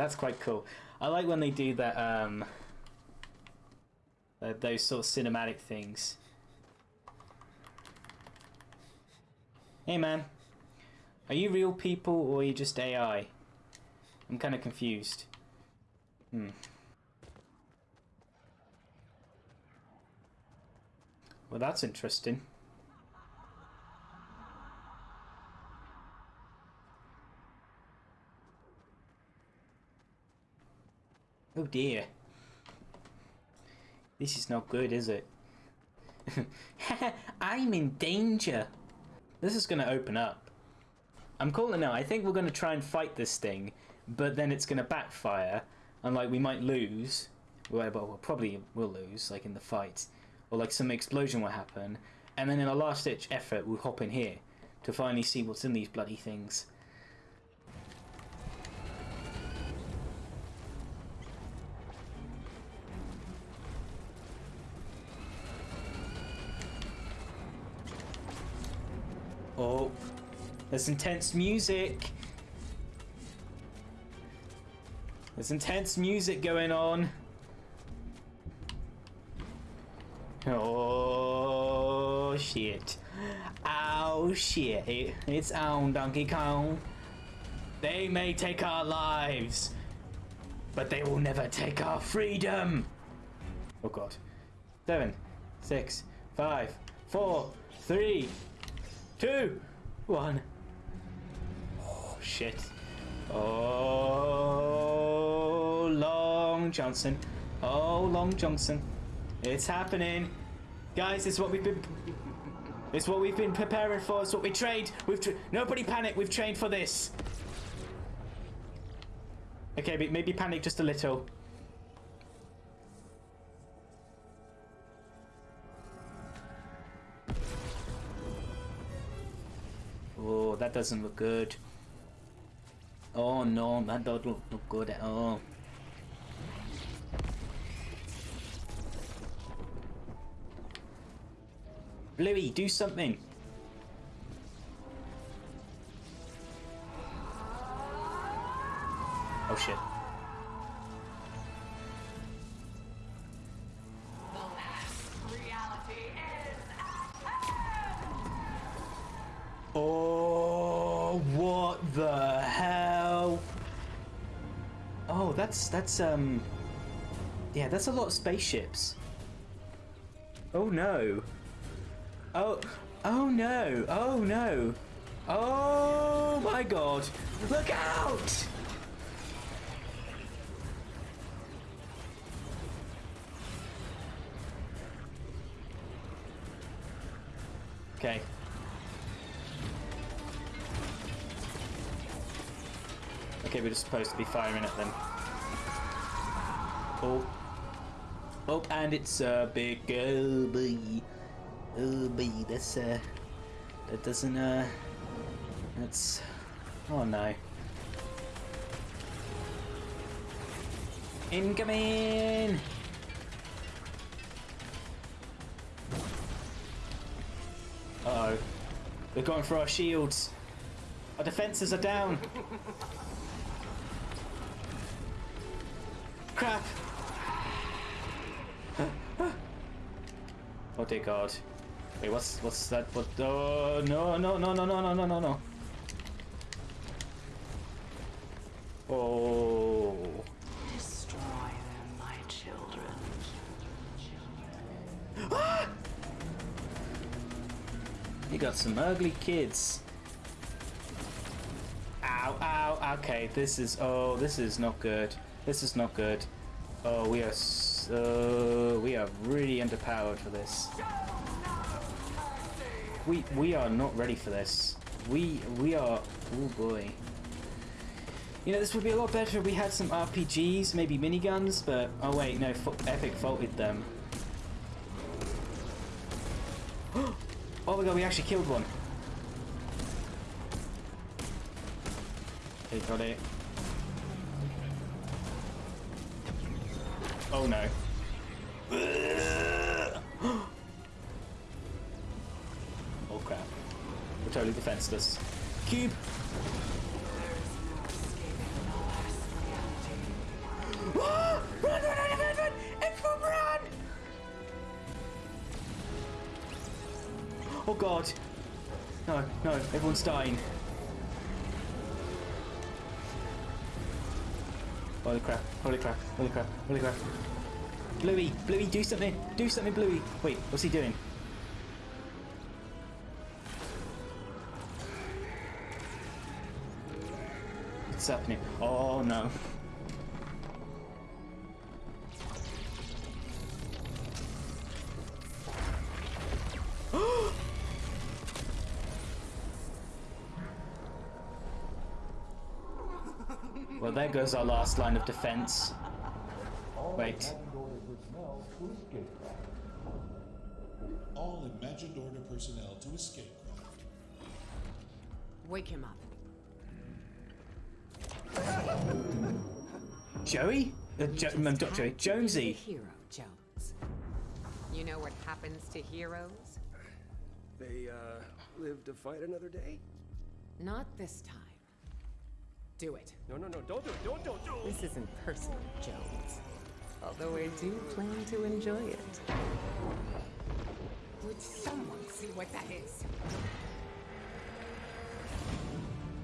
that's quite cool. I like when they do that. Um, uh, those sort of cinematic things. Hey, man. Are you real people or are you just AI? I'm kind of confused. Hmm. Well, that's interesting. Oh dear. This is not good, is it? I'm in danger. This is going to open up. I'm calling now. I think we're going to try and fight this thing, but then it's going to backfire, and like we might lose. Well, well, probably will lose, like in the fight, or like some explosion will happen, and then in a last-ditch effort, we'll hop in here to finally see what's in these bloody things. There's intense music. There's intense music going on. Oh shit. Oh shit. It's on Donkey Kong. They may take our lives, but they will never take our freedom. Oh god. Seven, six, five, four, three, two, one. Oh, shit. Oh, Long Johnson. Oh, Long Johnson. It's happening. Guys, it's what we've been... It's what we've been preparing for. It's what we trained. We've tra Nobody panic. We've trained for this. Okay, maybe panic just a little. Oh, that doesn't look good. Oh no, that doesn't look good at all. Bluey, do something! Oh shit. That's, that's, um... Yeah, that's a lot of spaceships. Oh no. Oh, oh no, oh no. Oh my god. Look out! Okay. Okay, we're just supposed to be firing at them. Oh. Oh, and it's a big oh boy. Oh that's uh that doesn't uh that's oh no. Incoming! Uh oh. We're going for our shields. Our defences are down. Crap! Dear god. Wait, what's what's that? What? Oh uh, no no no no no no no no no! Oh. Destroy them, my children. You got some ugly kids. Ow, ow, okay, this is, oh, this is not good. This is not good. Oh, we are so, we are really underpowered for this. We, we are not ready for this. We, we are, oh boy. You know, this would be a lot better if we had some RPGs, maybe miniguns, but, oh wait, no, Epic vaulted them. Oh my god, we actually killed one. Okay, got it. Oh no. Totally defenseless. Cube. Oh god. No, no, everyone's dying. Holy crap, holy crap, holy crap, holy crap. Bluey, Bluey, do something! Do something, Bluey! Wait, what's he doing? What's happening? Oh no. Well, there goes our last line of defense. Wait. All imagined order personnel to escape craft. Wake him up. Joey? Uh, jo um, not Joey. Jonesy. Hero Jones. You know what happens to heroes? They, uh, live to fight another day? Not this time. Do it. No, no, no, don't do it, don't, don't, don't! This isn't personal, Jones. Although I do plan to enjoy it. Would someone see what that is?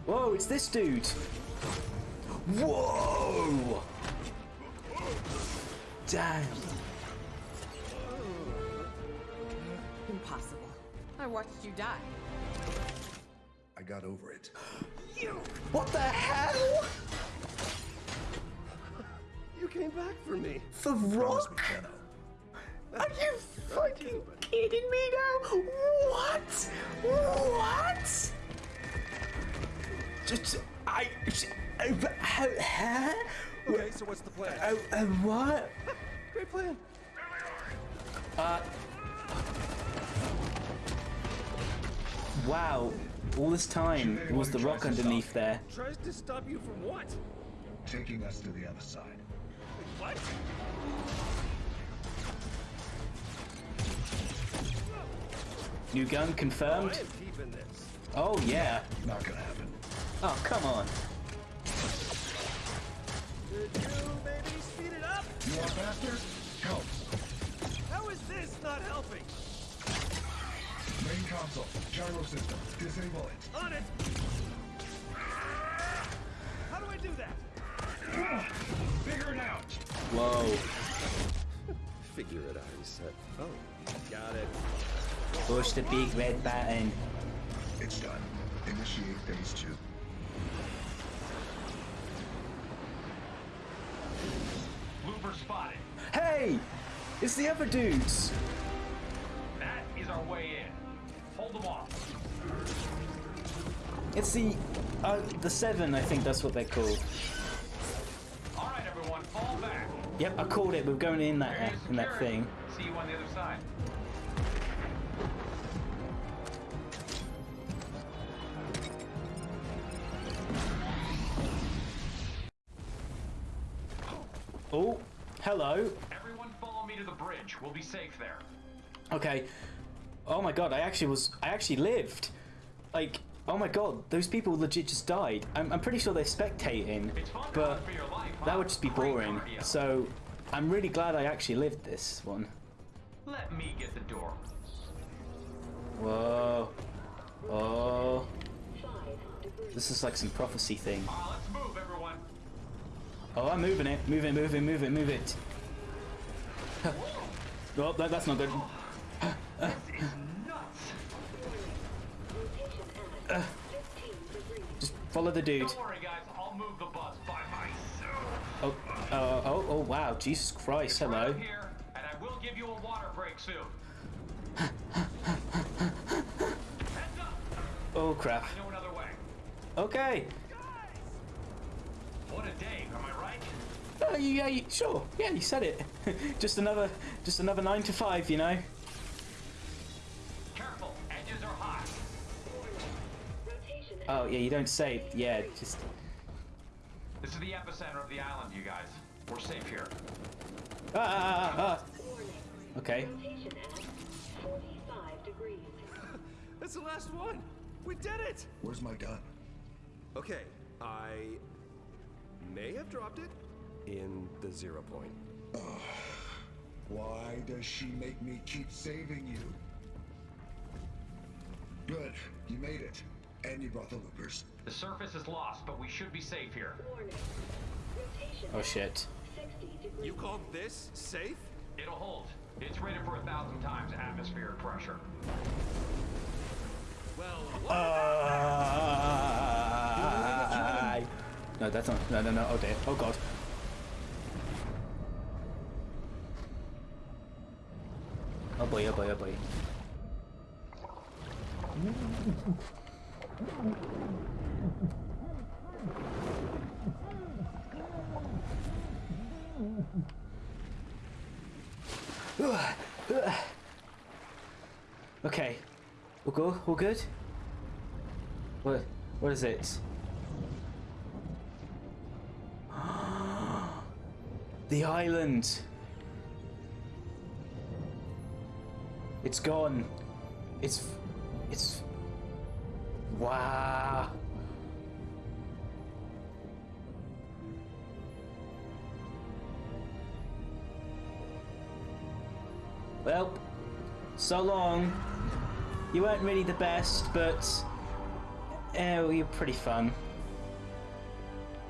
Whoa, it's this dude. Whoa! Damn. Impossible. I watched you die. I got over it. You! What the hell? You came back for me! The Promise Rock? me, Kenno. Are you fucking kidding me now? What? What? Just I. Uh, how? Huh? Okay, so what's the plan? Uh, uh, what? Great plan! Uh. Wow. All this time it was the rock underneath there. Tries to stop you from what? Taking us to the other side. What? New gun I confirmed. am keeping this. Oh yeah. Not gonna happen. Oh come on. Did you maybe speed it up? You want faster? Help. How is this not helping? Main console. Gyro system. Disable it. On it! How do I do that? Figure it out. Whoa. Figure it out, he said. Oh, got it. Push the big red button. It's done. Initiate phase two. Spotted. Hey! It's the other dudes. That is our way in. Hold them off. It's the uh, the seven. I think that's what they're called. All right, everyone, fall back. Yep, I called it. We're going in that in that thing. See you on the other side. Oh, hello. Everyone, follow me to the bridge. We'll be safe there. Okay. Oh my god, I actually was. I actually lived. Like, oh my god, those people legit just died. I'm, I'm pretty sure they're spectating, but life, that would just be boring. So, I'm really glad I actually lived this one. Let me get the door. Whoa. Oh. This is like some prophecy thing. Uh, let's move, everyone. Oh, I'm moving it. Move it, move it, move it, move it. oh, that, that's not good. This is nuts. Just follow the dude. Worry, guys. I'll move the bus by myself. Oh, uh, oh, oh, wow. Jesus Christ. Hello. here, and I will give you a water break soon. Oh, crap. I know another way. Okay. What a day, am I right? Oh, yeah, you, sure. Yeah, you said it. just another, just another nine to five, you know. Careful, edges are hot. Oh, yeah, you don't say. Yeah, just. This is the epicenter of the island, you guys. We're safe here. Ah, ah, ah, ah. Okay. That's the last one! We did it! Where's my gun? Okay, I may have dropped it in the zero point. Why does she make me keep saving you? Good, you made it. And you brought the loopers. The surface is lost, but we should be safe here. Oh shit. You called this safe? It'll hold. It's rated for a thousand times atmospheric pressure. Well, what? Uh, no, that's not. No, no, no. Okay. Oh god. Oh boy. Oh boy. Oh boy. Okay. We'll go. We're good. What? What is it? the island. It's gone. It's. It's. Wow. Well, so long. You weren't really the best, but oh, well, you're pretty fun.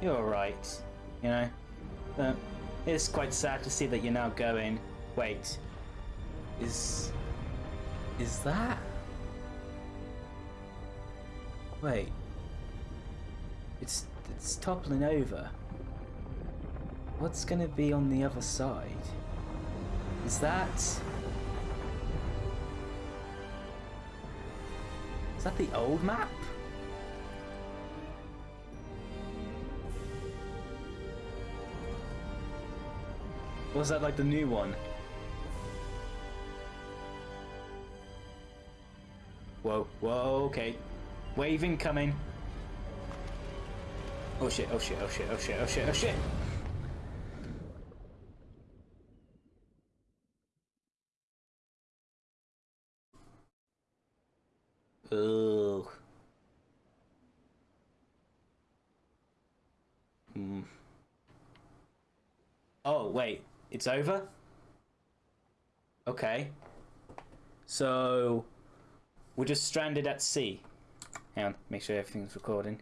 You're alright, you know. But it's quite sad to see that you're now going. Wait, is is that? Wait, it's it's toppling over. What's gonna be on the other side? Is that? Is that the old map? Is that like the new one? Whoa, whoa, okay. Wave incoming. Oh shit, oh shit, oh shit, oh shit, oh shit, oh shit. Ugh. Hmm. Oh, wait. It's over? Okay. So, we're just stranded at sea. Hang on, make sure everything's recording.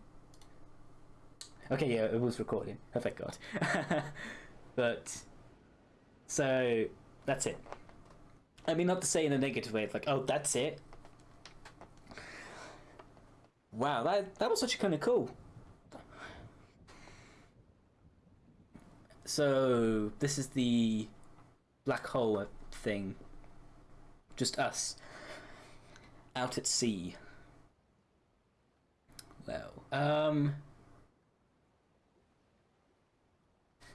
Okay, yeah, it was recording. Oh, thank God. but, so, that's it. I mean, not to say in a negative way, like, oh, that's it. Wow, that that was actually kind of cool. So this is the black hole thing. Just us out at sea. Well, um.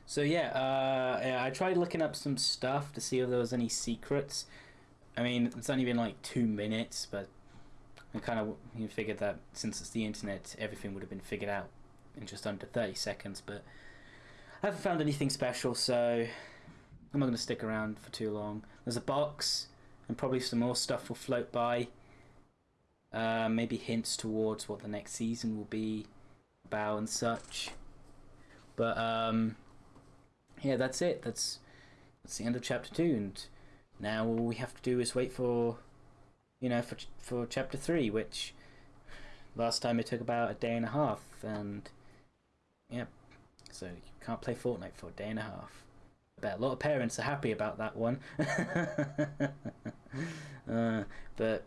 So yeah, uh, I tried looking up some stuff to see if there was any secrets. I mean, it's only been like two minutes, but I kind of you figured that since it's the internet, everything would have been figured out in just under 30 seconds, but I haven't found anything special, so I'm not going to stick around for too long. There's a box, and probably some more stuff will float by. Uh, maybe hints towards what the next season will be about and such. But um, yeah, that's it. That's that's the end of chapter two, and now all we have to do is wait for you know, for for chapter three, which last time it took about a day and a half, and yeah, so you can't play Fortnite for a day and a half. I bet a lot of parents are happy about that one. uh, but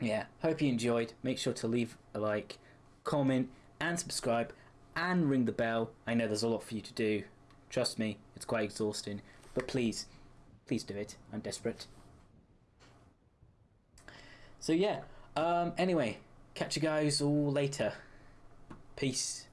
yeah, hope you enjoyed. Make sure to leave a like, comment, and subscribe, and ring the bell. I know there's a lot for you to do. Trust me, it's quite exhausting, but please, please do it. I'm desperate. So yeah, um, anyway, catch you guys all later. Peace.